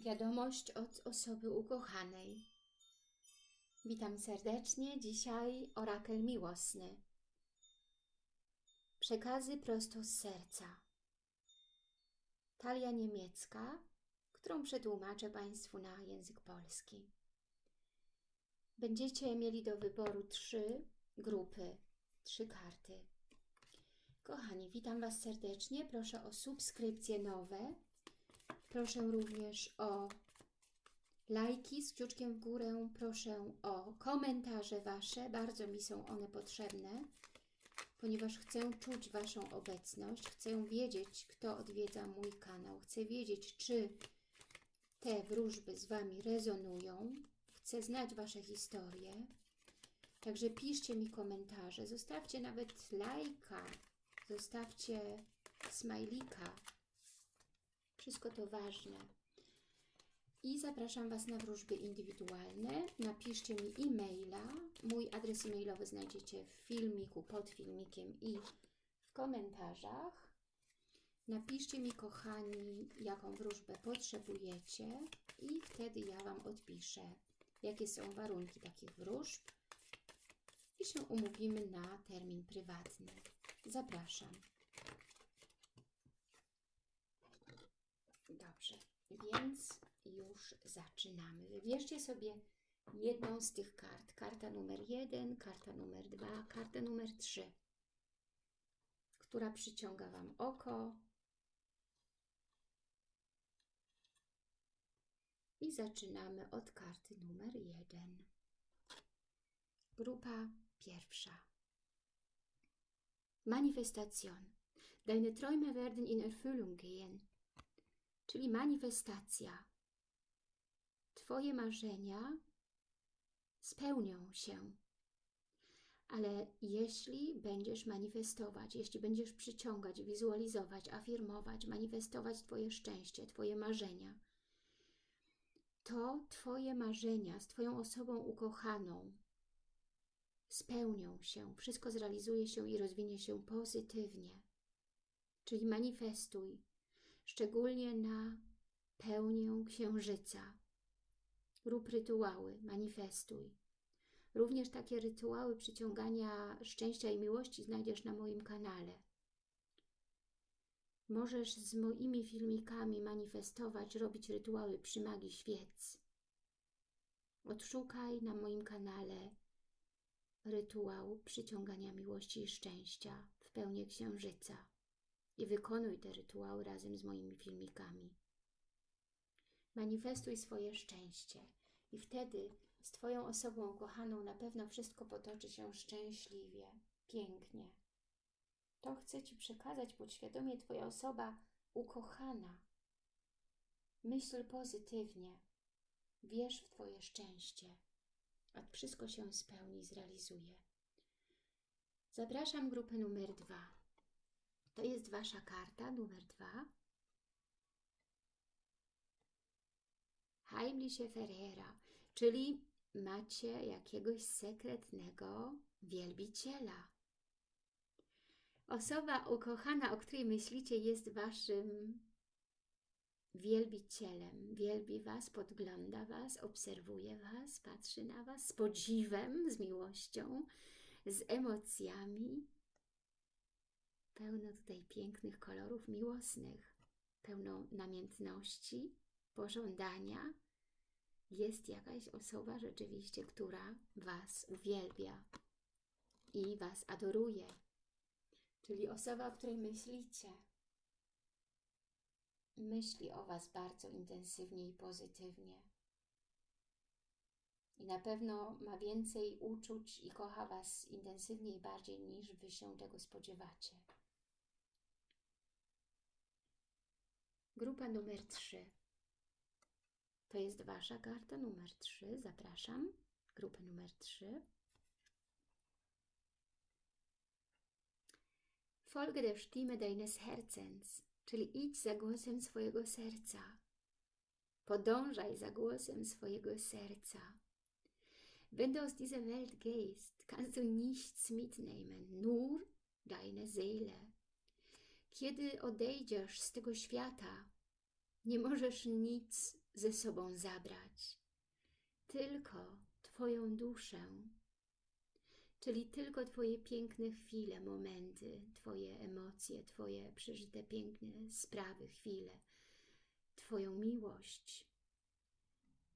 Wiadomość od osoby ukochanej. Witam serdecznie. Dzisiaj orakel miłosny. Przekazy prosto z serca. Talia niemiecka, którą przetłumaczę Państwu na język polski. Będziecie mieli do wyboru trzy grupy, trzy karty. Kochani, witam Was serdecznie. Proszę o subskrypcje nowe Proszę również o lajki z kciuczkiem w górę. Proszę o komentarze Wasze. Bardzo mi są one potrzebne, ponieważ chcę czuć Waszą obecność. Chcę wiedzieć, kto odwiedza mój kanał. Chcę wiedzieć, czy te wróżby z Wami rezonują. Chcę znać Wasze historie. Także piszcie mi komentarze. Zostawcie nawet lajka. Zostawcie smajlika wszystko to ważne. I zapraszam Was na wróżby indywidualne. Napiszcie mi e-maila. Mój adres e-mailowy znajdziecie w filmiku, pod filmikiem i w komentarzach. Napiszcie mi, kochani, jaką wróżbę potrzebujecie i wtedy ja Wam odpiszę, jakie są warunki takich wróżb i się umówimy na termin prywatny. Zapraszam. Więc już zaczynamy. Wybierzcie sobie jedną z tych kart. Karta numer jeden, karta numer dwa, karta numer trzy, która przyciąga Wam oko. I zaczynamy od karty numer jeden. Grupa pierwsza. Manifestation. Deine Träume werden in Erfüllung gehen czyli manifestacja. Twoje marzenia spełnią się. Ale jeśli będziesz manifestować, jeśli będziesz przyciągać, wizualizować, afirmować, manifestować Twoje szczęście, Twoje marzenia, to Twoje marzenia z Twoją osobą ukochaną spełnią się, wszystko zrealizuje się i rozwinie się pozytywnie. Czyli manifestuj, szczególnie na pełnię księżyca. Rób rytuały, manifestuj. Również takie rytuały przyciągania szczęścia i miłości znajdziesz na moim kanale. Możesz z moimi filmikami manifestować, robić rytuały przy magii świec. Odszukaj na moim kanale rytuał przyciągania miłości i szczęścia w pełni księżyca i wykonuj te rytuały razem z moimi filmikami. Manifestuj swoje szczęście i wtedy z Twoją osobą kochaną na pewno wszystko potoczy się szczęśliwie, pięknie. To chce Ci przekazać podświadomie Twoja osoba ukochana. Myśl pozytywnie. Wierz w Twoje szczęście, a wszystko się spełni, zrealizuje. Zapraszam grupę numer dwa. To jest Wasza karta numer dwa. Heimliche Ferreira, czyli macie jakiegoś sekretnego wielbiciela. Osoba ukochana, o której myślicie, jest Waszym wielbicielem. Wielbi Was, podgląda Was, obserwuje Was, patrzy na Was z podziwem, z miłością, z emocjami pełno tutaj pięknych kolorów miłosnych, pełno namiętności, pożądania. Jest jakaś osoba rzeczywiście, która Was uwielbia i Was adoruje. Czyli osoba, o której myślicie. Myśli o Was bardzo intensywnie i pozytywnie. I na pewno ma więcej uczuć i kocha Was intensywniej bardziej niż Wy się tego spodziewacie. Grupa numer 3. To jest Wasza karta numer 3. Zapraszam. Grupę numer 3. Folge der Stimme deines Herzens, czyli idź za głosem swojego serca. Podążaj za głosem swojego serca. Wenn du aus dieser Welt gehst, kannst du nichts mitnehmen, nur deine Seele. Kiedy odejdziesz z tego świata, nie możesz nic ze sobą zabrać. Tylko Twoją duszę, czyli tylko Twoje piękne chwile, momenty, Twoje emocje, Twoje przeżyte piękne sprawy, chwile, Twoją miłość,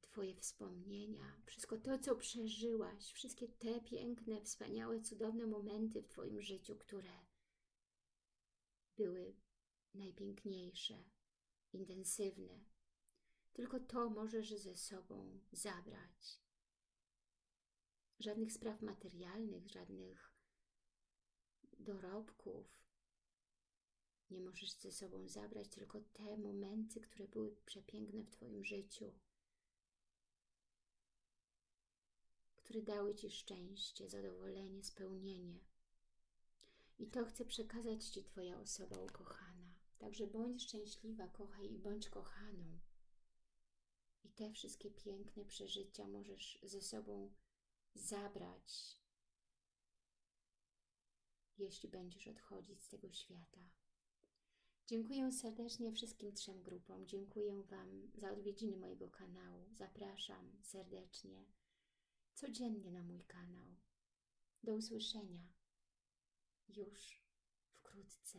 Twoje wspomnienia, wszystko to, co przeżyłaś, wszystkie te piękne, wspaniałe, cudowne momenty w Twoim życiu, które były najpiękniejsze, intensywne. Tylko to możesz ze sobą zabrać. Żadnych spraw materialnych, żadnych dorobków nie możesz ze sobą zabrać, tylko te momenty, które były przepiękne w Twoim życiu, które dały Ci szczęście, zadowolenie, spełnienie. I to chce przekazać Ci Twoja osoba ukochana. Także bądź szczęśliwa, kochaj i bądź kochaną. I te wszystkie piękne przeżycia możesz ze sobą zabrać, jeśli będziesz odchodzić z tego świata. Dziękuję serdecznie wszystkim trzem grupom. Dziękuję Wam za odwiedziny mojego kanału. Zapraszam serdecznie codziennie na mój kanał. Do usłyszenia już wkrótce.